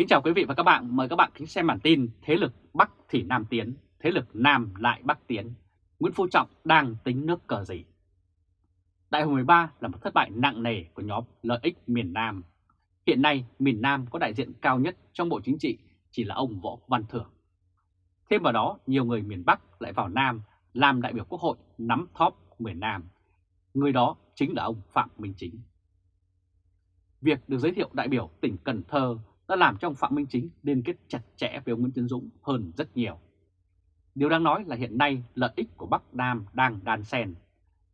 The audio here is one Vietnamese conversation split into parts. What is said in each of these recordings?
Kính chào quý vị và các bạn, mời các bạn kính xem bản tin Thế lực Bắc thì Nam tiến, thế lực Nam lại Bắc tiến. Nguyễn Phú Trọng đang tính nước cờ gì? Đại hội 13 là một thất bại nặng nề của nhóm lợi ích miền Nam. Hiện nay miền Nam có đại diện cao nhất trong Bộ Chính trị chỉ là ông Võ Văn Thưởng. Thêm vào đó, nhiều người miền Bắc lại vào Nam làm đại biểu Quốc hội nắm thóp miền Nam. Người đó chính là ông Phạm Minh Chính. Việc được giới thiệu đại biểu tỉnh Cần Thơ đã làm cho ông Phạm Minh Chính liên kết chặt chẽ với ông Nguyễn Tiến Dũng hơn rất nhiều. Điều đang nói là hiện nay lợi ích của Bắc Nam đang đan xen.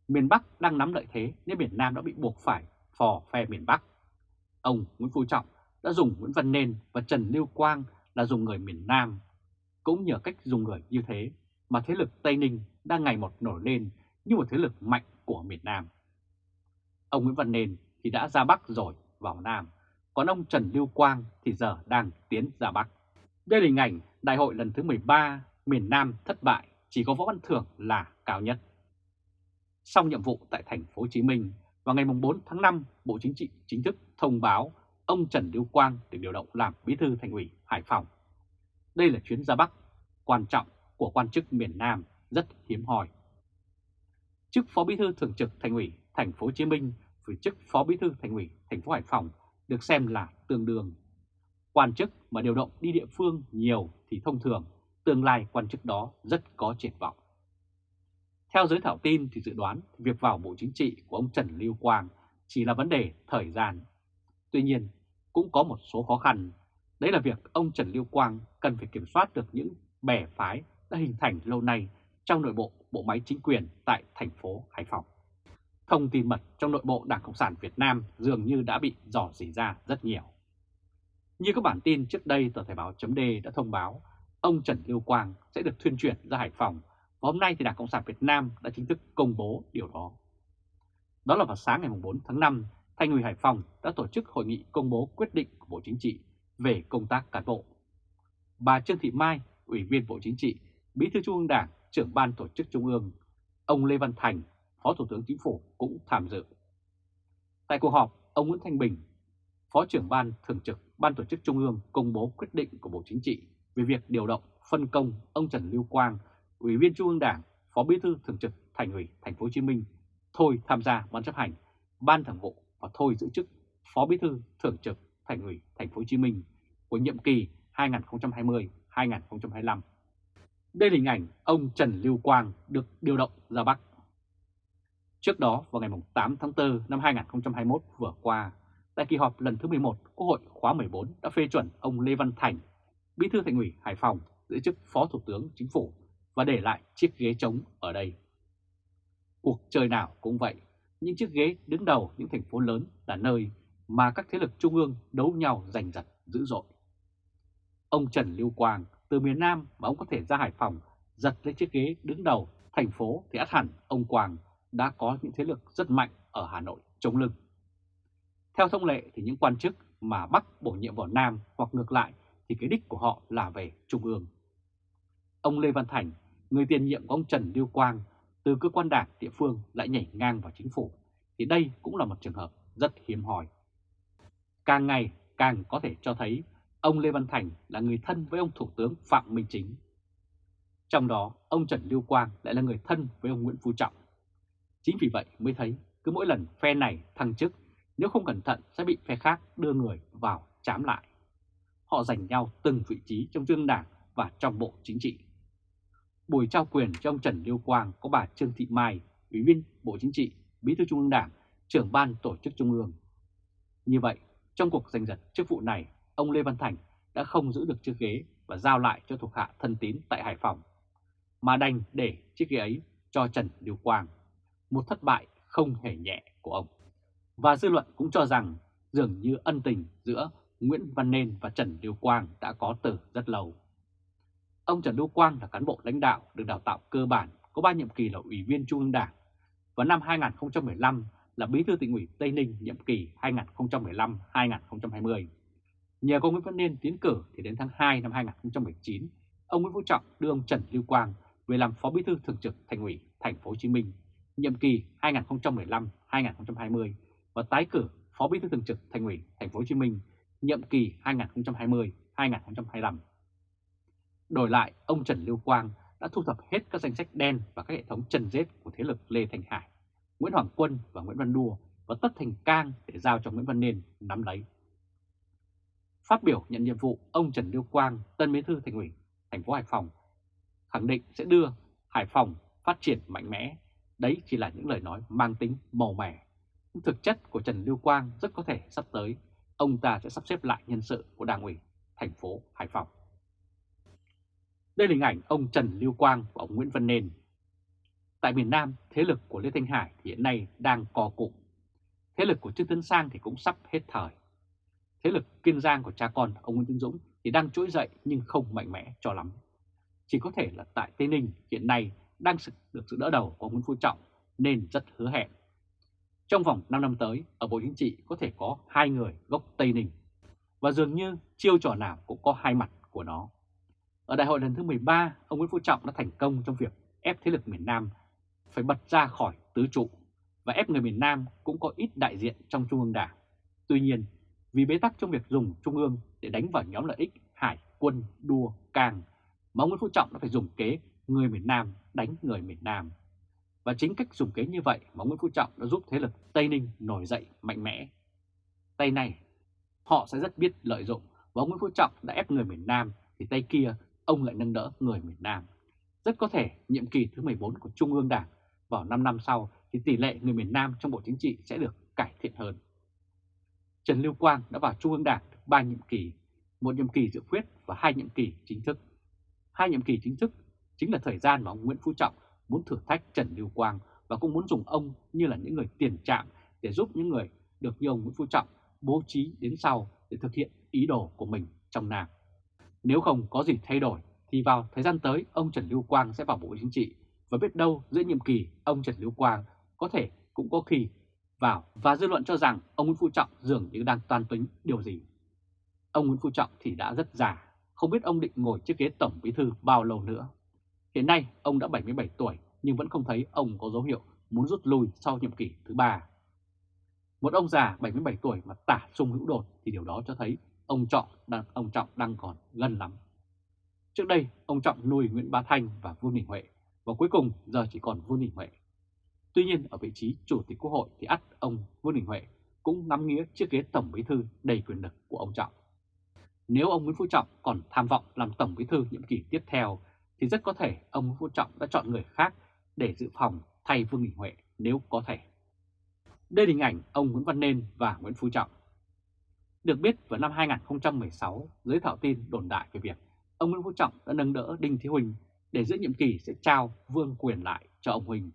Miền Bắc đang nắm lợi thế nên miền Nam đã bị buộc phải phò phe miền Bắc. Ông Nguyễn Phú Trọng đã dùng Nguyễn Văn Nên và Trần Lưu Quang là dùng người miền Nam. Cũng nhờ cách dùng người như thế mà thế lực Tây Ninh đang ngày một nổi lên như một thế lực mạnh của miền Nam. Ông Nguyễn Văn Nên thì đã ra Bắc rồi, vào Nam còn ông Trần Lưu Quang thì giờ đang tiến ra Bắc. Đây là hình ảnh đại hội lần thứ 13 miền Nam thất bại, chỉ có Võ Văn Thưởng là cao nhất. Xong nhiệm vụ tại thành phố Hồ Chí Minh, vào ngày 4 tháng 5, Bộ Chính trị chính thức thông báo ông Trần Lưu Quang được điều động làm bí thư thành ủy Hải Phòng. Đây là chuyến ra Bắc quan trọng của quan chức miền Nam rất hiếm hoi. Chức Phó Bí thư Thường trực Thành ủy Thành phố Hồ Chí Minh với chức Phó Bí thư Thành ủy Thành phố Hải Phòng được xem là tương đương. Quan chức mà điều động đi địa phương nhiều thì thông thường tương lai quan chức đó rất có triển vọng. Theo giới thảo tin thì dự đoán việc vào Bộ Chính trị của ông Trần Lưu Quang chỉ là vấn đề thời gian. Tuy nhiên, cũng có một số khó khăn. Đấy là việc ông Trần Lưu Quang cần phải kiểm soát được những bè phái đã hình thành lâu nay trong nội bộ bộ máy chính quyền tại thành phố Hải Phòng thông tin mật trong nội bộ Đảng Cộng sản Việt Nam dường như đã bị dò dỉ ra rất nhiều. Như các bản tin trước đây, tờ Thời báo chấm đã thông báo ông Trần Lưu Quang sẽ được thuyên chuyển ra Hải Phòng và hôm nay thì Đảng Cộng sản Việt Nam đã chính thức công bố điều đó. Đó là vào sáng ngày 4 tháng 5, Thành ủy Hải Phòng đã tổ chức hội nghị công bố quyết định của Bộ Chính trị về công tác cán bộ. Bà Trương Thị Mai, Ủy viên Bộ Chính trị, Bí thư Trung ương Đảng, trưởng ban tổ chức Trung ương, ông Lê Văn Thành, Phó Thủ tướng Chính phủ cũng tham dự. Tại cuộc họp, ông Nguyễn Thanh Bình, Phó trưởng Ban Thường trực Ban Tổ chức Trung ương công bố quyết định của Bộ Chính trị về việc điều động phân công ông Trần Lưu Quang, Ủy viên Trung ương Đảng, Phó Bí thư Thường trực Thành ủy Thành phố Hồ Chí Minh thôi tham gia ban chấp hành, ban thường vụ và thôi giữ chức Phó Bí thư Thường trực Thành ủy Thành phố Hồ Chí Minh của nhiệm kỳ 2020-2025. Đây là hình ảnh ông Trần Lưu Quang được điều động ra Bắc Trước đó vào ngày 8 tháng 4 năm 2021 vừa qua, tại kỳ họp lần thứ 11 Quốc hội khóa 14 đã phê chuẩn ông Lê Văn Thành, Bí thư Thành ủy Hải Phòng giữ chức Phó Thủ tướng Chính phủ và để lại chiếc ghế trống ở đây. Cuộc chơi nào cũng vậy, những chiếc ghế đứng đầu những thành phố lớn là nơi mà các thế lực trung ương đấu nhau giành giật dữ dội. Ông Trần Lưu Quang từ miền Nam mà ông có thể ra Hải Phòng giật lấy chiếc ghế đứng đầu thành phố thì át hẳn ông Quang đã có những thế lực rất mạnh ở Hà Nội chống lưng. Theo thông lệ thì những quan chức mà Bắc bổ nhiệm vào Nam hoặc ngược lại thì cái đích của họ là về Trung ương. Ông Lê Văn Thành, người tiền nhiệm của ông Trần Lưu Quang, từ cơ quan đảng địa phương lại nhảy ngang vào chính phủ, thì đây cũng là một trường hợp rất hiếm hoi. Càng ngày càng có thể cho thấy ông Lê Văn Thành là người thân với ông Thủ tướng Phạm Minh Chính. Trong đó, ông Trần Lưu Quang lại là người thân với ông Nguyễn Phú Trọng. Chính vì vậy mới thấy cứ mỗi lần phe này thăng chức, nếu không cẩn thận sẽ bị phe khác đưa người vào chám lại. Họ giành nhau từng vị trí trong trung đảng và trong bộ chính trị. Buổi trao quyền cho ông Trần Lưu Quang có bà Trương Thị Mai, Ủy viên Bộ Chính trị, Bí thư Trung ương Đảng, trưởng ban tổ chức Trung ương. Như vậy, trong cuộc giành giật chức vụ này, ông Lê Văn Thành đã không giữ được chiếc ghế và giao lại cho thuộc hạ thân tín tại Hải Phòng, mà đành để chiếc ghế ấy cho Trần Lưu Quang một thất bại không hề nhẹ của ông. Và dư luận cũng cho rằng dường như ân tình giữa Nguyễn Văn Nên và Trần Lưu Quang đã có từ rất lâu. Ông Trần Lưu Quang là cán bộ lãnh đạo được đào tạo cơ bản có 3 nhiệm kỳ là Ủy viên Trung ương Đảng và năm 2015 là Bí thư tỉnh ủy Tây Ninh nhiệm kỳ 2015-2020. Nhờ có Nguyễn Văn Nên tiến cử thì đến tháng 2 năm 2019, ông Nguyễn Phú Trọng đưa ông Trần Lưu Quang về làm Phó Bí thư Thường trực Thành ủy Thành phố Hồ Chí Minh nhiệm kỳ 2015-2020 và tái cử Phó Bí thư Thường trực Thành ủy Thành phố Hồ Chí Minh nhiệm kỳ 2020-2025. Đổi lại, ông Trần Lưu Quang đã thu thập hết các danh sách đen và các hệ thống trần rết của thế lực Lê Thành Hải, Nguyễn Hoàng Quân và Nguyễn Văn Đua và Tất Thành Cang để giao cho Nguyễn Văn Nên nắm lấy. Phát biểu nhận nhiệm vụ, ông Trần Lưu Quang, Tân Bí thư Thành ủy thành phố Hải Phòng khẳng định sẽ đưa Hải Phòng phát triển mạnh mẽ. Đấy chỉ là những lời nói mang tính màu mẻ. Thực chất của Trần Lưu Quang rất có thể sắp tới ông ta sẽ sắp xếp lại nhân sự của Đảng ủy thành phố Hải Phòng. Đây là hình ảnh ông Trần Lưu Quang và ông Nguyễn Văn Nên. Tại miền Nam, thế lực của Lê Thanh Hải thì hiện nay đang co cụm. Thế lực của Trương Tấn Sang thì cũng sắp hết thời. Thế lực Kiên Giang của cha con ông Nguyễn Tân Dũng thì đang trỗi dậy nhưng không mạnh mẽ cho lắm. Chỉ có thể là tại Tây Ninh hiện nay đang được sự đỡ đầu của Nguyễn Phú Trọng nên rất hứa hẹn. Trong vòng 5 năm tới, ở Bộ Chính trị có thể có hai người gốc Tây Ninh. Và dường như chiêu trò nào cũng có hai mặt của nó. Ở đại hội lần thứ 13, ông Nguyễn Phú Trọng đã thành công trong việc ép thế lực miền Nam phải bật ra khỏi tứ trụ và ép người miền Nam cũng có ít đại diện trong Trung ương Đảng. Tuy nhiên, vì bế tắc trong việc dùng Trung ương để đánh vào nhóm lợi ích Hải, Quân, Đua, Càng, mà ông Nguyễn Phú Trọng đã phải dùng kế người miền Nam đánh người miền Nam. Và chính cách dùng kế như vậy mà Nguyễn Phú Trọng đã giúp thế lực Tây Ninh nổi dậy mạnh mẽ. Tay này, họ sẽ rất biết lợi dụng và Nguyễn Phú Trọng đã ép người miền Nam thì tay kia ông lại nâng đỡ người miền Nam. Rất có thể nhiệm kỳ thứ 14 của Trung ương Đảng vào 5 năm sau thì tỷ lệ người miền Nam trong Bộ Chính trị sẽ được cải thiện hơn. Trần Lưu Quang đã vào Trung ương Đảng được 3 nhiệm kỳ, một nhiệm kỳ dự khuyết và hai nhiệm kỳ chính thức. Hai nhiệm kỳ chính thức chính là thời gian mà ông Nguyễn Phú Trọng muốn thử thách Trần Lưu Quang và cũng muốn dùng ông như là những người tiền trạm để giúp những người được như ông Nguyễn Phú Trọng bố trí đến sau để thực hiện ý đồ của mình trong Nam. Nếu không có gì thay đổi thì vào thời gian tới ông Trần Lưu Quang sẽ vào Bộ Chính trị và biết đâu giữa nhiệm kỳ ông Trần Lưu Quang có thể cũng có khi vào và dư luận cho rằng ông Nguyễn Phú Trọng dường như đang toan tính điều gì. Ông Nguyễn Phú Trọng thì đã rất già, không biết ông định ngồi chiếc ghế tổng bí thư bao lâu nữa. Hiện nay ông đã 77 tuổi nhưng vẫn không thấy ông có dấu hiệu muốn rút lui sau nhiệm kỳ thứ ba. Một ông già 77 tuổi mà tả sung hữu đột thì điều đó cho thấy ông Trọng đang, ông Trọng đang còn gần lắm. Trước đây, ông Trọng nuôi Nguyễn Bá Thanh và Vương Đình Huệ, và cuối cùng giờ chỉ còn Vương Đình Huệ. Tuy nhiên, ở vị trí Chủ tịch Quốc hội thì ắt ông Vương Đình Huệ cũng nắm nghĩa chiếc ghế Tổng Bí Thư đầy quyền lực của ông Trọng. Nếu ông Nguyễn Phú Trọng còn tham vọng làm Tổng Bí Thư nhiệm kỳ tiếp theo, thì rất có thể ông Nguyễn Phú Trọng đã chọn người khác để dự phòng thay Vương Đình Huệ nếu có thể. Đây là hình ảnh ông Nguyễn Văn Nên và Nguyễn Phú Trọng. Được biết vào năm 2016, giới thảo tin đồn đại về việc ông Nguyễn Phú Trọng đã nâng đỡ Đinh Thế Huỳnh để giữa nhiệm kỳ sẽ trao vương quyền lại cho ông Huỳnh.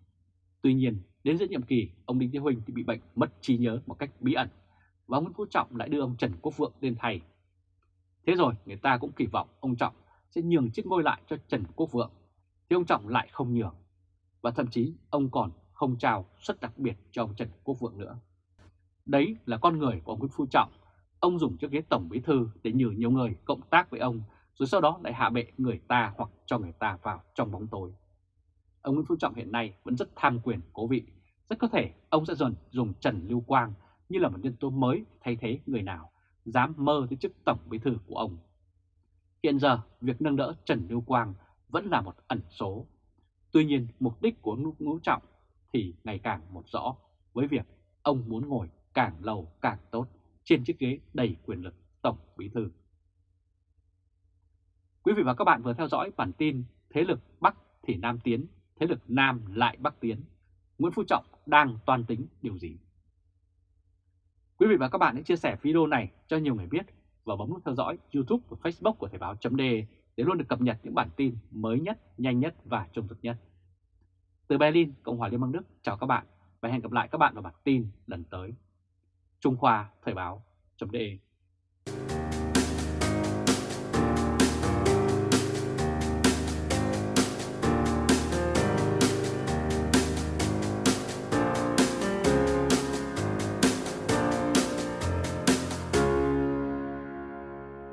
Tuy nhiên, đến giữa nhiệm kỳ, ông Đinh Thế Huỳnh thì bị bệnh mất trí nhớ một cách bí ẩn và ông Nguyễn Phú Trọng lại đưa ông Trần Quốc Vượng lên thay. Thế rồi người ta cũng kỳ vọng ông Trọng sẽ nhường chiếc ngôi lại cho Trần Quốc Vượng, thì ông Trọng lại không nhường. Và thậm chí ông còn không trao suất đặc biệt cho ông Trần Quốc Vượng nữa. Đấy là con người của ông Nguyễn Phú Trọng Ông dùng chiếc ghế tổng bí thư để nhử nhiều người cộng tác với ông, rồi sau đó lại hạ bệ người ta hoặc cho người ta vào trong bóng tối. Ông Nguyễn Phú Trọng hiện nay vẫn rất tham quyền cố vị, rất có thể ông sẽ dần dùng Trần Lưu Quang như là một nhân tố mới thay thế người nào dám mơ tới chức tổng bí thư của ông. Hiện giờ, việc nâng đỡ Trần Lưu Quang vẫn là một ẩn số. Tuy nhiên, mục đích của Ngũ Trọng thì ngày càng một rõ với việc ông muốn ngồi càng lâu càng tốt trên chiếc ghế đầy quyền lực Tổng Bí Thư. Quý vị và các bạn vừa theo dõi bản tin Thế lực Bắc thì Nam tiến, thế lực Nam lại Bắc tiến. Nguyễn Phú Trọng đang toàn tính điều gì? Quý vị và các bạn hãy chia sẻ video này cho nhiều người biết và bấm nút theo dõi YouTube và Facebook của Thời báo chấm để luôn được cập nhật những bản tin mới nhất, nhanh nhất và trung thực nhất. Từ Berlin, Cộng hòa Liên bang Đức, chào các bạn và hẹn gặp lại các bạn vào bản tin lần tới. Trung Khoa Thời báo.de